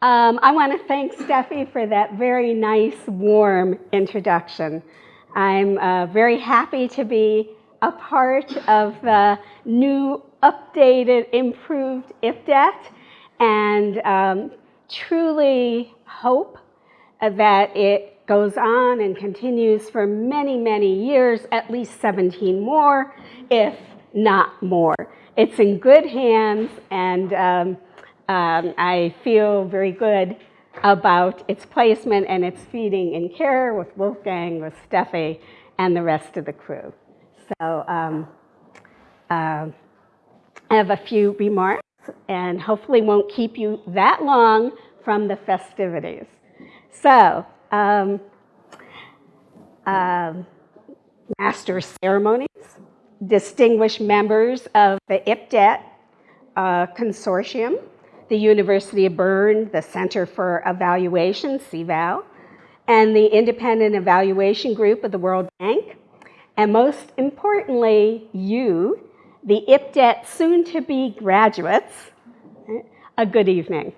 Um, I want to thank Steffi for that very nice, warm introduction. I'm uh, very happy to be a part of the new, updated, improved IPDET, and um, truly hope that it goes on and continues for many, many years, at least 17 more, if not more. It's in good hands, and um, um, I feel very good about its placement and its feeding in care with Wolfgang, with Steffi, and the rest of the crew. So um, uh, I have a few remarks and hopefully won't keep you that long from the festivities. So, um, uh, master ceremonies, distinguished members of the IPDET uh, consortium, the University of Bern, the Center for Evaluation, CEVAL, and the Independent Evaluation Group of the World Bank, and most importantly, you, the IPDET soon-to-be graduates, a good evening.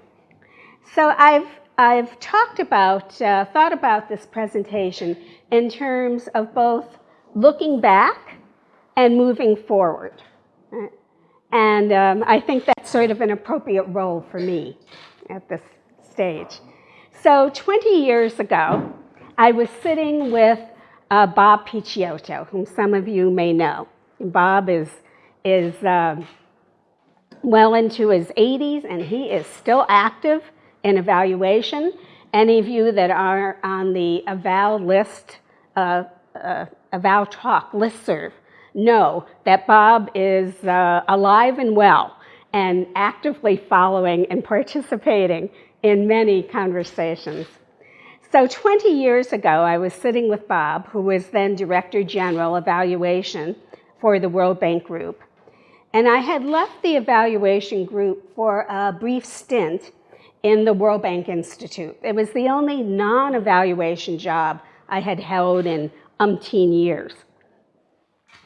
So I've, I've talked about, uh, thought about this presentation in terms of both looking back and moving forward. And um, I think that's sort of an appropriate role for me at this stage. So 20 years ago, I was sitting with uh, Bob Picciotto, whom some of you may know. Bob is, is uh, well into his 80s and he is still active in evaluation. Any of you that are on the eval list, uh, uh, eval talk listserv, know that Bob is uh, alive and well and actively following and participating in many conversations. So 20 years ago, I was sitting with Bob, who was then Director General Evaluation for the World Bank Group. And I had left the evaluation group for a brief stint in the World Bank Institute. It was the only non-evaluation job I had held in umpteen years.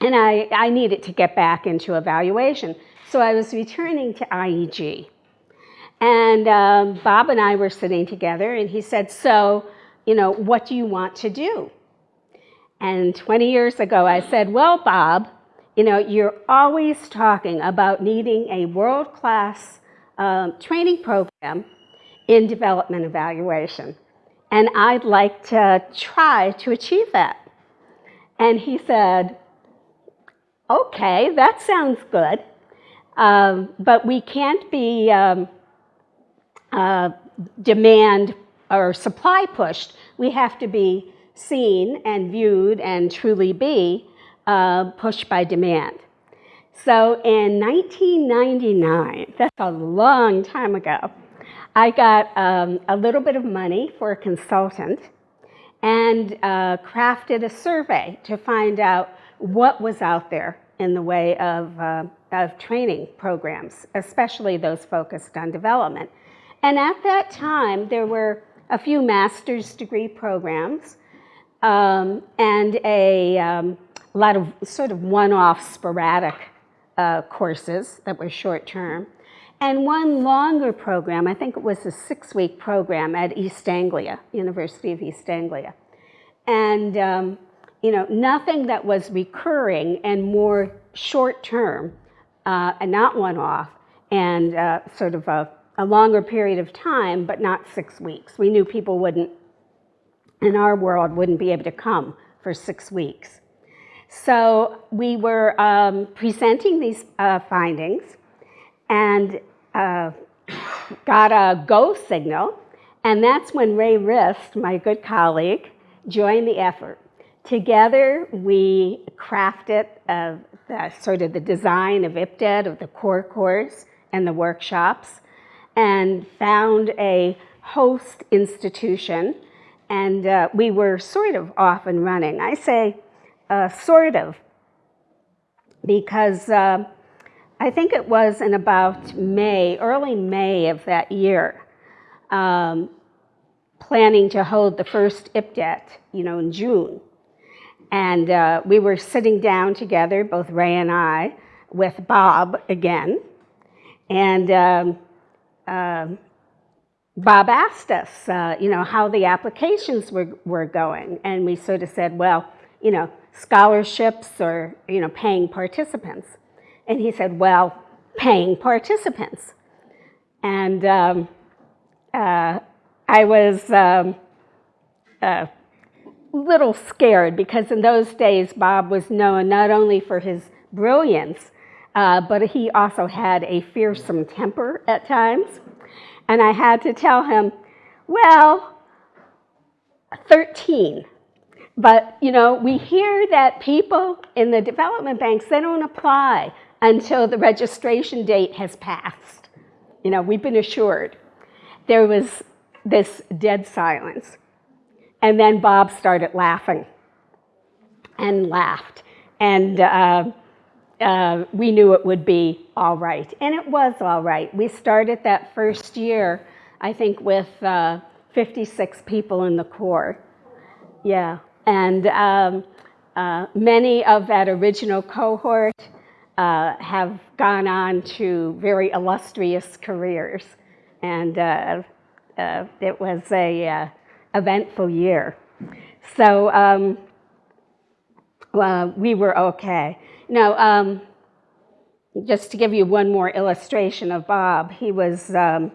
And I, I needed to get back into evaluation. So I was returning to IEG. And um, Bob and I were sitting together, and he said, So, you know, what do you want to do? And 20 years ago, I said, Well, Bob, you know, you're always talking about needing a world class um, training program in development evaluation. And I'd like to try to achieve that. And he said, okay, that sounds good, um, but we can't be um, uh, demand or supply pushed. We have to be seen and viewed and truly be uh, pushed by demand. So in 1999, that's a long time ago, I got um, a little bit of money for a consultant and uh, crafted a survey to find out what was out there in the way of, uh, of training programs, especially those focused on development. And at that time, there were a few master's degree programs um, and a um, lot of sort of one-off sporadic uh, courses that were short-term, and one longer program, I think it was a six-week program at East Anglia, University of East Anglia. And um, you know, nothing that was recurring and more short-term uh, and not one-off and uh, sort of a, a longer period of time, but not six weeks. We knew people wouldn't, in our world, wouldn't be able to come for six weeks. So we were um, presenting these uh, findings and uh, got a go signal, and that's when Ray Rist, my good colleague, joined the effort. Together, we crafted uh, the, sort of the design of IPDET, of the core course and the workshops, and found a host institution, and uh, we were sort of off and running. I say uh, sort of, because uh, I think it was in about May, early May of that year, um, planning to hold the first IPDET, you know, in June. And uh, we were sitting down together, both Ray and I, with Bob again. And um, uh, Bob asked us, uh, you know, how the applications were, were going. And we sort of said, well, you know, scholarships or, you know, paying participants. And he said, well, paying participants. And um, uh, I was um, a little scared because in those days, Bob was known not only for his brilliance, uh, but he also had a fearsome temper at times. And I had to tell him, well, 13. But, you know, we hear that people in the development banks, they don't apply until the registration date has passed. You know, we've been assured. There was this dead silence. And then Bob started laughing and laughed. And uh, uh, we knew it would be all right. And it was all right. We started that first year, I think, with uh, 56 people in the core. Yeah. And um, uh, many of that original cohort uh, have gone on to very illustrious careers. And uh, it was a eventful year. So um, we were okay. Now, um, just to give you one more illustration of Bob, he was um,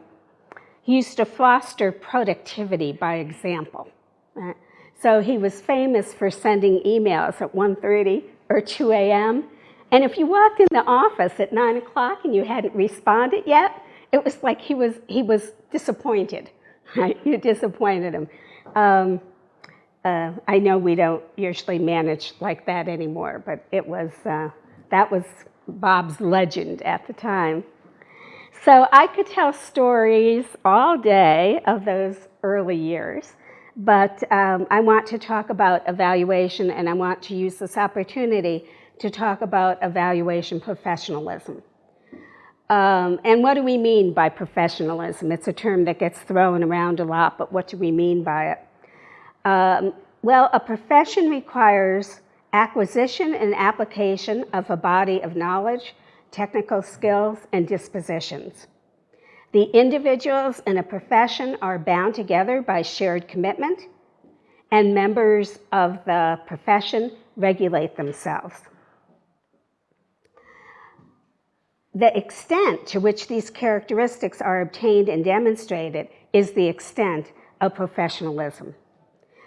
he used to foster productivity by example. Right? So he was famous for sending emails at 1.30 or 2 a.m. And if you walked in the office at 9 o'clock and you hadn't responded yet, it was like he was, he was disappointed. Right? You disappointed him. Um, uh, I know we don't usually manage like that anymore, but it was, uh, that was Bob's legend at the time. So I could tell stories all day of those early years, but um, I want to talk about evaluation and I want to use this opportunity to talk about evaluation professionalism. Um, and what do we mean by professionalism? It's a term that gets thrown around a lot, but what do we mean by it? Um, well, a profession requires acquisition and application of a body of knowledge, technical skills, and dispositions. The individuals in a profession are bound together by shared commitment, and members of the profession regulate themselves. The extent to which these characteristics are obtained and demonstrated is the extent of professionalism.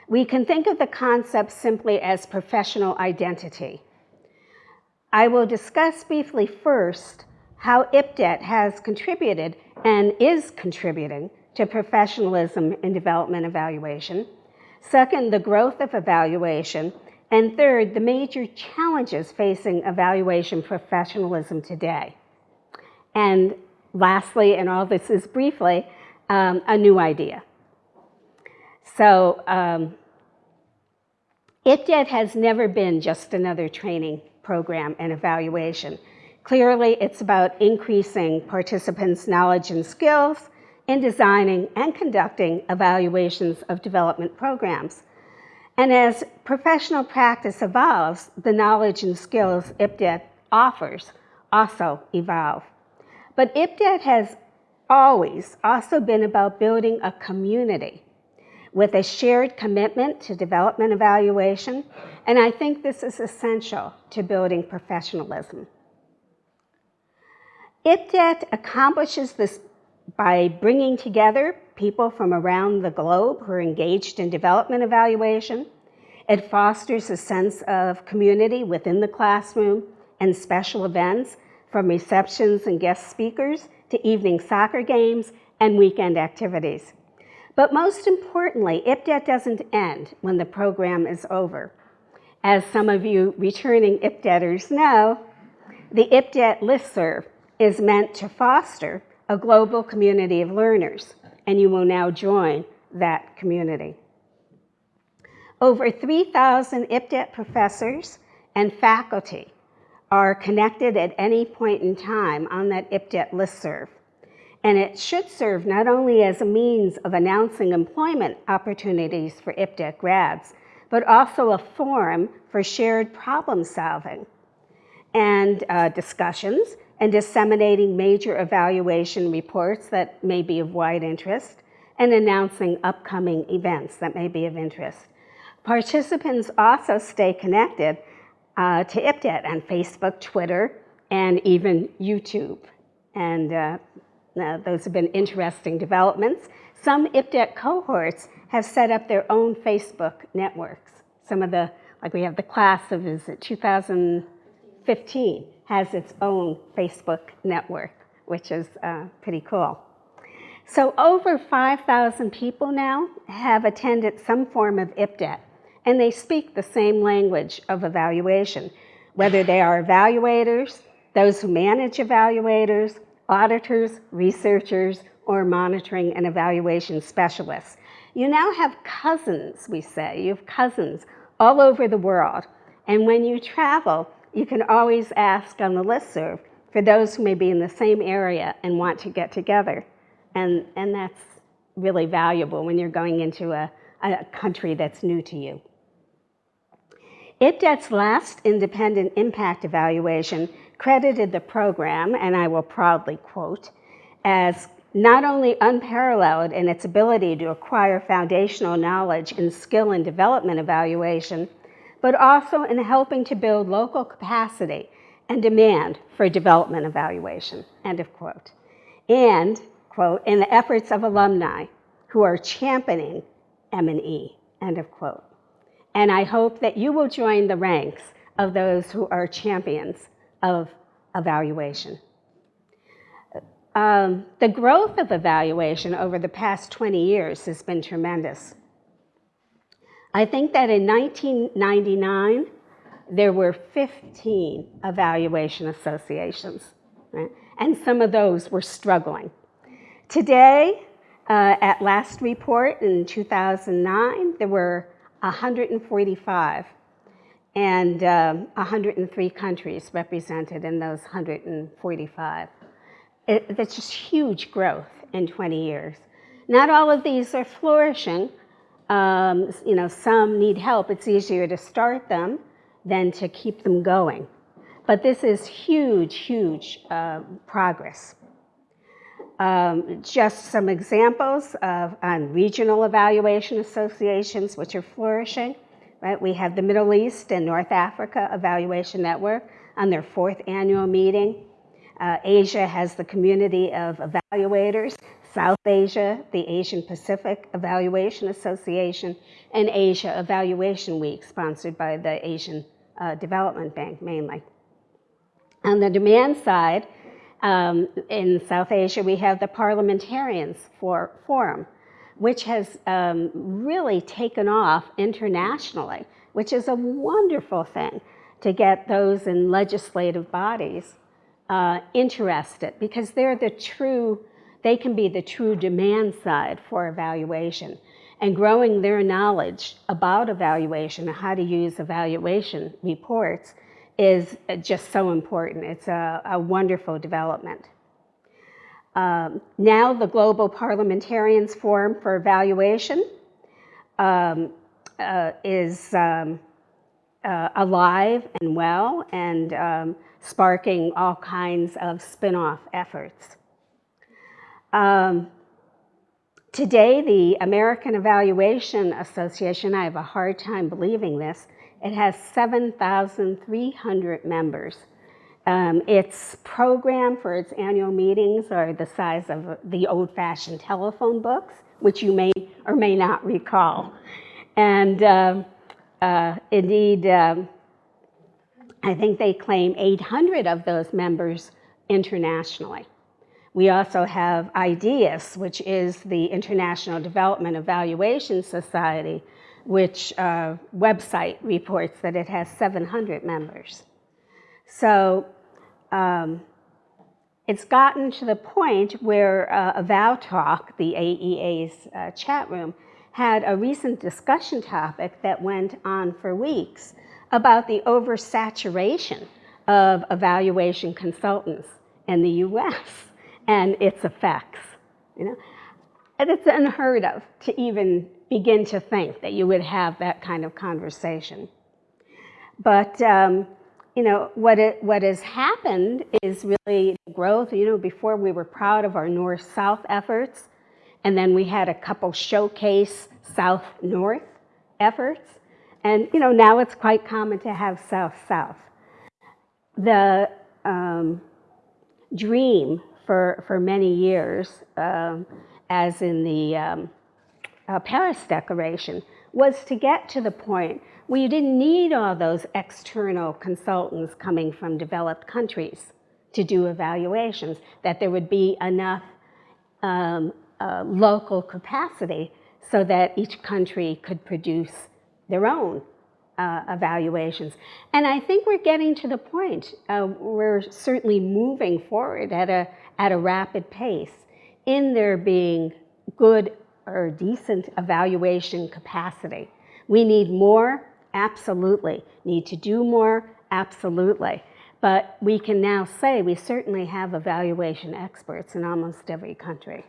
We can think of the concept simply as professional identity. I will discuss briefly first how IPDET has contributed and is contributing to professionalism in development evaluation. Second, the growth of evaluation. And third, the major challenges facing evaluation professionalism today. And lastly, and all this is briefly, um, a new idea. So um, IPDET has never been just another training program and evaluation. Clearly, it's about increasing participants' knowledge and skills in designing and conducting evaluations of development programs. And as professional practice evolves, the knowledge and skills IPDET offers also evolve. But IPDET has always also been about building a community with a shared commitment to development evaluation, and I think this is essential to building professionalism. IPDET accomplishes this by bringing together people from around the globe who are engaged in development evaluation. It fosters a sense of community within the classroom and special events from receptions and guest speakers to evening soccer games and weekend activities. But most importantly, IPDET doesn't end when the program is over. As some of you returning IPDETers know, the IPDET listserv is meant to foster a global community of learners, and you will now join that community. Over 3,000 IPDET professors and faculty are connected at any point in time on that IPDET listserv. And it should serve not only as a means of announcing employment opportunities for IPDET grads, but also a forum for shared problem solving and uh, discussions and disseminating major evaluation reports that may be of wide interest, and announcing upcoming events that may be of interest. Participants also stay connected uh, to IPDET on Facebook, Twitter, and even YouTube. And uh, those have been interesting developments. Some IPDET cohorts have set up their own Facebook networks. Some of the, like we have the class of, is it 2015, has its own Facebook network, which is uh, pretty cool. So over 5,000 people now have attended some form of IPDET, and they speak the same language of evaluation, whether they are evaluators, those who manage evaluators, auditors, researchers, or monitoring and evaluation specialists. You now have cousins, we say. You have cousins all over the world. And when you travel, you can always ask on the listserv for those who may be in the same area and want to get together. And, and that's really valuable when you're going into a, a country that's new to you. IPDET's last independent impact evaluation credited the program, and I will proudly quote, as not only unparalleled in its ability to acquire foundational knowledge in skill and development evaluation, but also in helping to build local capacity and demand for development evaluation, end of quote. And, quote, in the efforts of alumni who are championing M&E, end of quote. And I hope that you will join the ranks of those who are champions of evaluation. Um, the growth of evaluation over the past 20 years has been tremendous. I think that in 1999, there were 15 evaluation associations, right? and some of those were struggling. Today, uh, at last report in 2009, there were 145 and um, 103 countries represented in those 145. It, that's just huge growth in 20 years. Not all of these are flourishing. Um, you know, some need help. It's easier to start them than to keep them going. But this is huge, huge uh, progress. Um, just some examples of on regional evaluation associations which are flourishing. Right? We have the Middle East and North Africa Evaluation Network on their fourth annual meeting. Uh, Asia has the community of evaluators, South Asia, the Asian Pacific Evaluation Association, and Asia Evaluation Week, sponsored by the Asian uh, Development Bank mainly. On the demand side, um, in South Asia, we have the Parliamentarians for Forum, which has um, really taken off internationally, which is a wonderful thing to get those in legislative bodies uh, interested because they're the true, they can be the true demand side for evaluation. And growing their knowledge about evaluation and how to use evaluation reports is just so important. It's a, a wonderful development. Um, now the Global Parliamentarians Forum for Evaluation um, uh, is um, uh, alive and well and um, sparking all kinds of spin-off efforts. Um, today, the American Evaluation Association, I have a hard time believing this, it has 7,300 members. Um, its program for its annual meetings are the size of the old-fashioned telephone books, which you may or may not recall. And uh, uh, indeed, um, I think they claim 800 of those members internationally. We also have IDEAS, which is the International Development Evaluation Society, which uh, website reports that it has 700 members. So um, it's gotten to the point where uh, EvalTalk, the AEA's uh, chat room, had a recent discussion topic that went on for weeks about the oversaturation of evaluation consultants in the US and its effects. You know? And it's unheard of to even begin to think that you would have that kind of conversation. But um, you know, what, it, what has happened is really growth. You know, before we were proud of our north-south efforts, And then we had a couple showcase south-north efforts. And, you know, now it's quite common to have south-south. The um, dream for, for many years, um, as in the um, uh, Paris Declaration, was to get to the point where you didn't need all those external consultants coming from developed countries to do evaluations, that there would be enough um, uh, local capacity so that each country could produce their own uh, evaluations. And I think we're getting to the point, uh, we're certainly moving forward at a, at a rapid pace in there being good or decent evaluation capacity. We need more, absolutely. Need to do more, absolutely. But we can now say we certainly have evaluation experts in almost every country.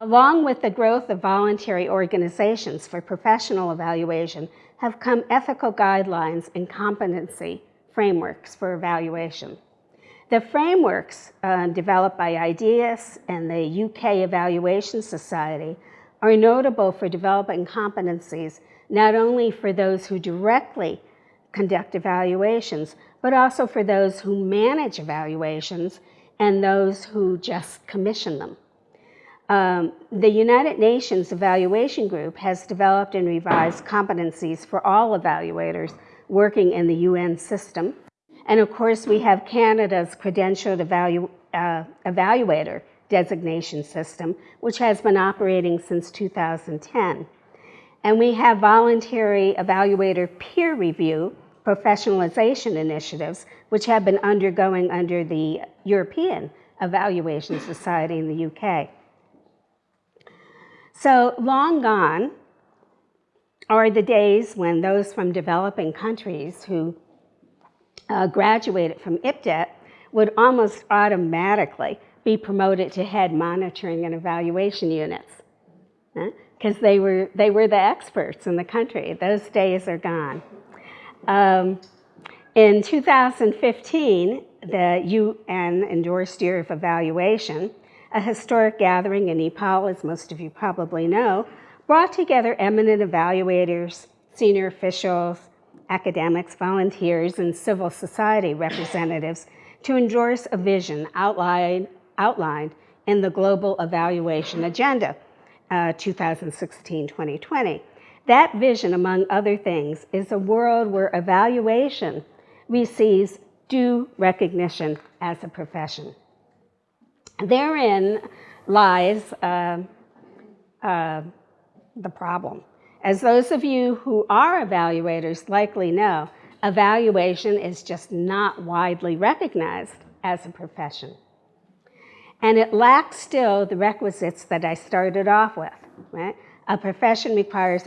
Along with the growth of voluntary organizations for professional evaluation have come ethical guidelines and competency frameworks for evaluation. The frameworks uh, developed by IDEAS and the UK Evaluation Society are notable for developing competencies not only for those who directly conduct evaluations, but also for those who manage evaluations and those who just commission them. Um, the United Nations Evaluation Group has developed and revised competencies for all evaluators working in the UN system. And of course, we have Canada's credentialed evalu uh, evaluator designation system, which has been operating since 2010. And we have voluntary evaluator peer review professionalization initiatives, which have been undergoing under the European Evaluation Society in the UK. So long gone are the days when those from developing countries who uh, graduated from IPDET would almost automatically be promoted to head monitoring and evaluation units because they, were, they were the experts in the country. Those days are gone. Um, in 2015, the UN endorsed Year of Evaluation a historic gathering in Nepal, as most of you probably know, brought together eminent evaluators, senior officials, academics, volunteers, and civil society representatives to endorse a vision outlined, outlined in the Global Evaluation Agenda, 2016-2020. Uh, that vision, among other things, is a world where evaluation receives due recognition as a profession. Therein lies uh, uh, the problem. As those of you who are evaluators likely know, evaluation is just not widely recognized as a profession. And it lacks still the requisites that I started off with. Right? A profession requires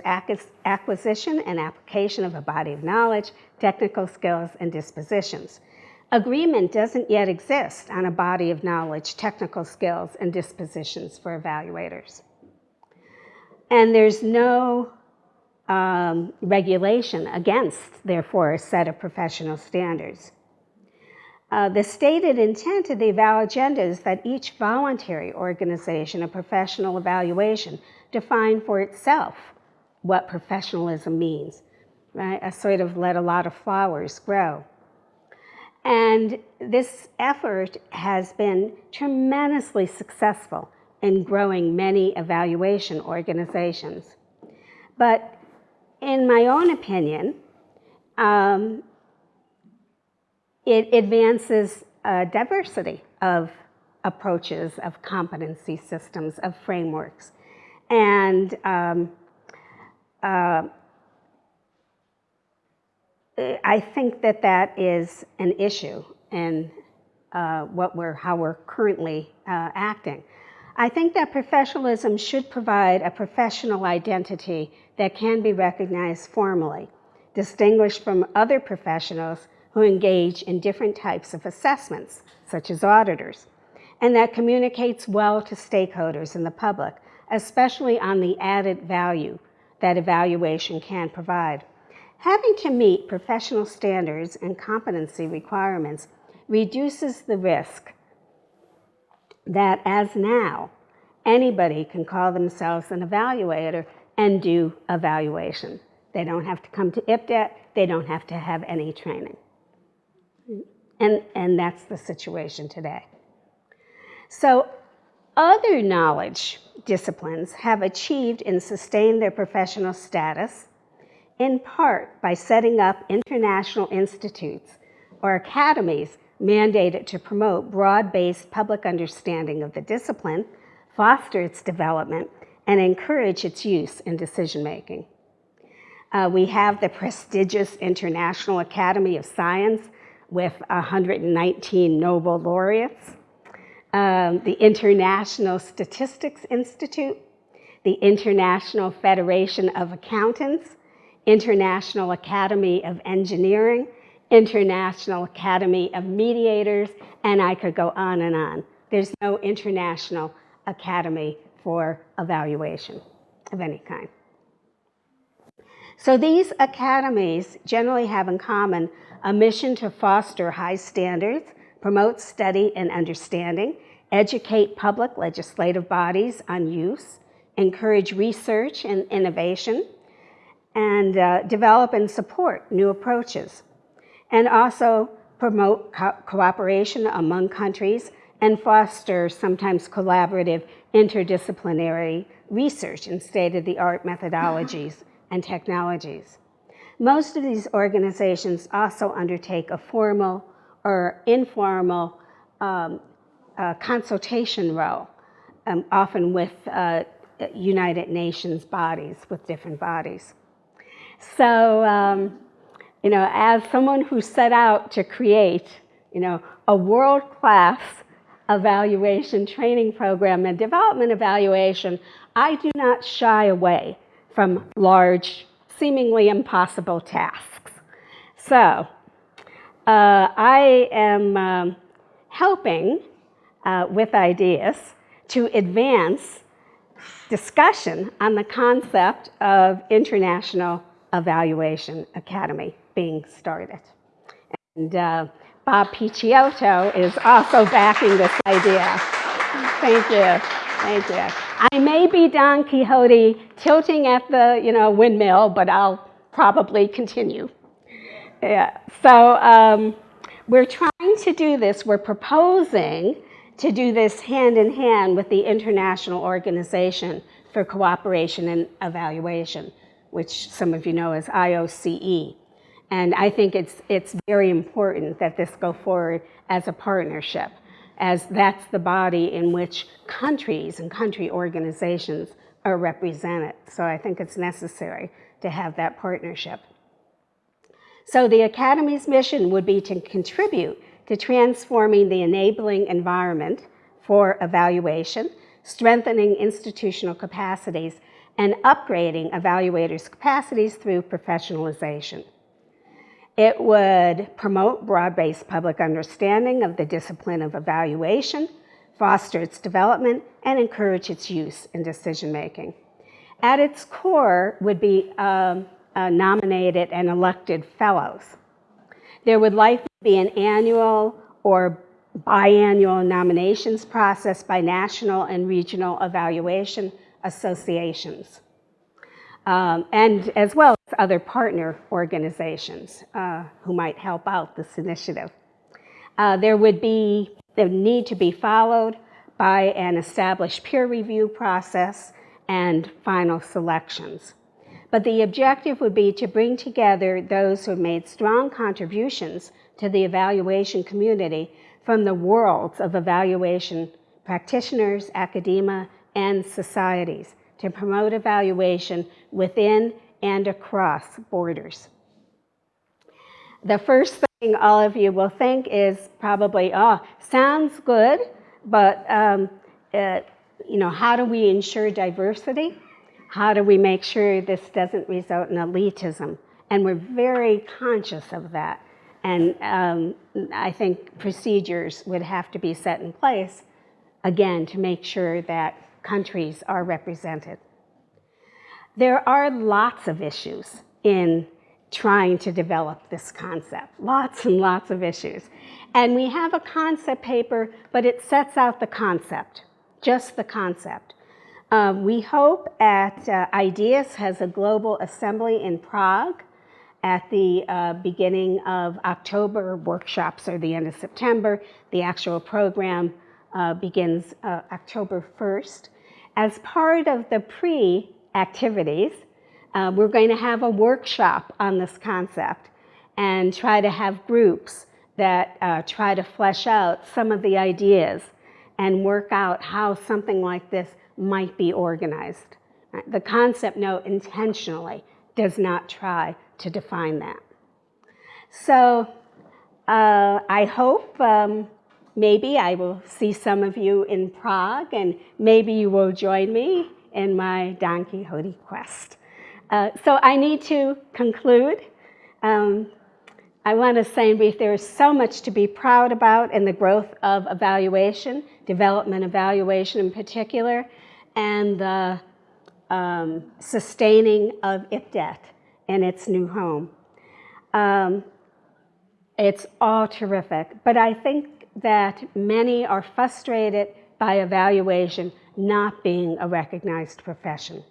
acquisition and application of a body of knowledge, technical skills, and dispositions. Agreement doesn't yet exist on a body of knowledge, technical skills, and dispositions for evaluators. And there's no um, regulation against, therefore, a set of professional standards. Uh, the stated intent of the eval agenda is that each voluntary organization of professional evaluation define for itself what professionalism means, right? A sort of let a lot of flowers grow. And this effort has been tremendously successful in growing many evaluation organizations. But in my own opinion, um, it advances a diversity of approaches, of competency systems, of frameworks. And um, uh, I think that that is an issue in uh, what we're, how we're currently uh, acting. I think that professionalism should provide a professional identity that can be recognized formally, distinguished from other professionals who engage in different types of assessments, such as auditors, and that communicates well to stakeholders and the public, especially on the added value that evaluation can provide. Having to meet professional standards and competency requirements reduces the risk that as now, anybody can call themselves an evaluator and do evaluation. They don't have to come to IPDET, they don't have to have any training. And, and that's the situation today. So other knowledge disciplines have achieved and sustained their professional status in part by setting up international institutes or academies mandated to promote broad-based public understanding of the discipline, foster its development, and encourage its use in decision-making. Uh, we have the prestigious International Academy of Science with 119 Nobel laureates, um, the International Statistics Institute, the International Federation of Accountants, International Academy of Engineering, International Academy of Mediators, and I could go on and on. There's no international academy for evaluation of any kind. So these academies generally have in common a mission to foster high standards, promote study and understanding, educate public legislative bodies on use, encourage research and innovation, and uh, develop and support new approaches and also promote co cooperation among countries and foster sometimes collaborative interdisciplinary research and state-of-the-art methodologies and technologies. Most of these organizations also undertake a formal or informal um, uh, consultation role, um, often with uh, United Nations bodies, with different bodies. So um, you know, as someone who set out to create, you know, a world-class evaluation training program and development evaluation, I do not shy away from large, seemingly impossible tasks. So uh, I am um, helping uh, with ideas to advance discussion on the concept of International Evaluation Academy being started. And uh, Bob Picciotto is also backing this idea. Thank you. Thank you. I may be Don Quixote tilting at the you know, windmill, but I'll probably continue. Yeah. So um, we're trying to do this. We're proposing to do this hand in hand with the International Organization for Cooperation and Evaluation, which some of you know as IOCE. And I think it's, it's very important that this go forward as a partnership, as that's the body in which countries and country organizations are represented. So I think it's necessary to have that partnership. So the Academy's mission would be to contribute to transforming the enabling environment for evaluation, strengthening institutional capacities, and upgrading evaluators' capacities through professionalization. It would promote broad-based public understanding of the discipline of evaluation, foster its development, and encourage its use in decision-making. At its core would be um, nominated and elected fellows. There would likely be an annual or biannual nominations process by national and regional evaluation associations um, and as well other partner organizations uh, who might help out this initiative. Uh, there would be, the need to be followed by an established peer review process and final selections. But the objective would be to bring together those who have made strong contributions to the evaluation community from the worlds of evaluation practitioners, academia, and societies to promote evaluation within and across borders. The first thing all of you will think is probably, oh, sounds good, but um, you know, how do we ensure diversity? How do we make sure this doesn't result in elitism? And we're very conscious of that. And um, I think procedures would have to be set in place, again, to make sure that countries are represented. There are lots of issues in trying to develop this concept, lots and lots of issues. And we have a concept paper, but it sets out the concept, just the concept. Um, we hope at uh, IDEAS has a global assembly in Prague at the uh, beginning of October. Workshops are the end of September. The actual program uh, begins uh, October 1st. As part of the pre-activities, uh, we're going to have a workshop on this concept and try to have groups that uh, try to flesh out some of the ideas and work out how something like this might be organized. The concept note intentionally does not try to define that. So uh, I hope um, maybe I will see some of you in Prague and maybe you will join me in my Don Quixote quest. Uh, so I need to conclude. Um, I want to say in brief, there is so much to be proud about in the growth of evaluation, development evaluation in particular, and the um, sustaining of IPDET in its new home. Um, it's all terrific, but I think that many are frustrated by evaluation not being a recognized profession.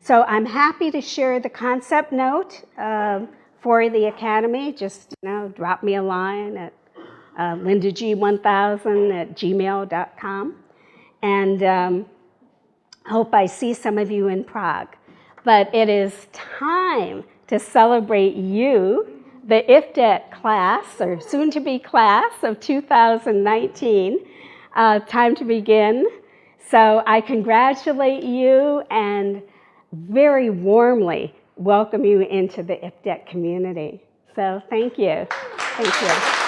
So I'm happy to share the concept note uh, for the Academy. Just you know, drop me a line at uh, lindag1000 at gmail.com. And um, hope I see some of you in Prague. But it is time to celebrate you, the IPDET class, or soon-to-be class of 2019. Uh, time to begin. So I congratulate you and very warmly welcome you into the IPDET community. So thank you. Thank you.